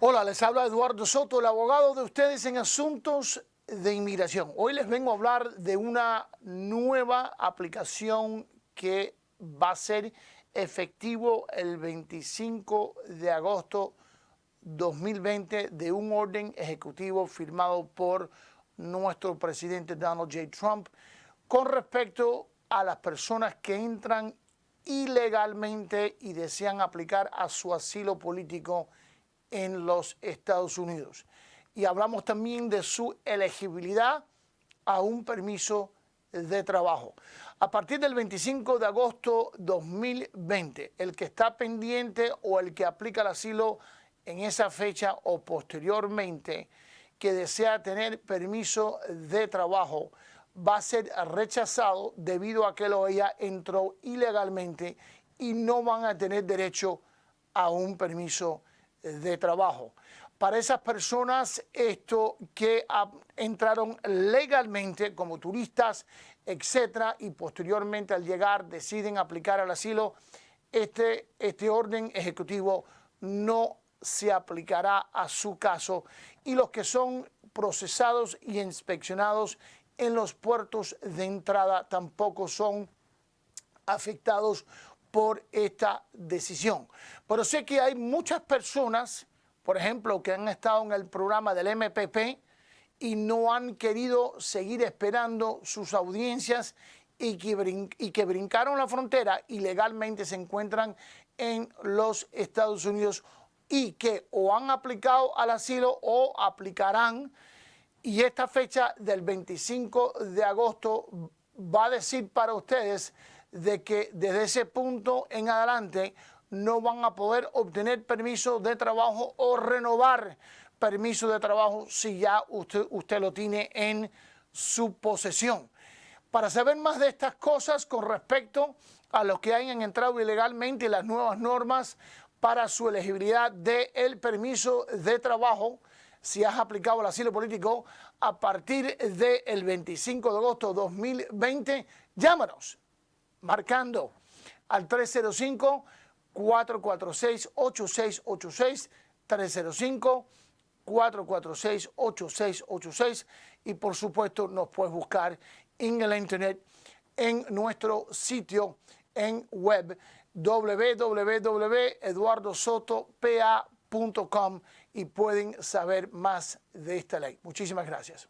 Hola, les habla Eduardo Soto, el abogado de ustedes en asuntos de inmigración. Hoy les vengo a hablar de una nueva aplicación que va a ser efectivo el 25 de agosto 2020 de un orden ejecutivo firmado por nuestro presidente Donald J. Trump con respecto a las personas que entran ilegalmente y desean aplicar a su asilo político en los Estados Unidos. Y hablamos también de su elegibilidad a un permiso de trabajo. A partir del 25 de agosto 2020, el que está pendiente o el que aplica el asilo en esa fecha o posteriormente que desea tener permiso de trabajo va a ser rechazado debido a que lo ella entró ilegalmente y no van a tener derecho a un permiso de trabajo. Para esas personas, esto que entraron legalmente como turistas, etcétera, y posteriormente al llegar deciden aplicar al asilo, este, este orden ejecutivo no se aplicará a su caso y los que son procesados y inspeccionados en los puertos de entrada tampoco son afectados por esta decisión. Pero sé que hay muchas personas, por ejemplo, que han estado en el programa del MPP y no han querido seguir esperando sus audiencias y que, y que brincaron la frontera y legalmente se encuentran en los Estados Unidos y que o han aplicado al asilo o aplicarán y esta fecha del 25 de agosto va a decir para ustedes de que desde ese punto en adelante no van a poder obtener permiso de trabajo o renovar permiso de trabajo si ya usted, usted lo tiene en su posesión. Para saber más de estas cosas con respecto a los que hayan entrado ilegalmente y las nuevas normas para su elegibilidad del el permiso de trabajo, si has aplicado el asilo político a partir del 25 de agosto de 2020, llámanos marcando al 305 446 8686 305 446 8686 y por supuesto nos puedes buscar en el internet en nuestro sitio en web www.eduardosotopa.com y pueden saber más de esta ley. Muchísimas gracias.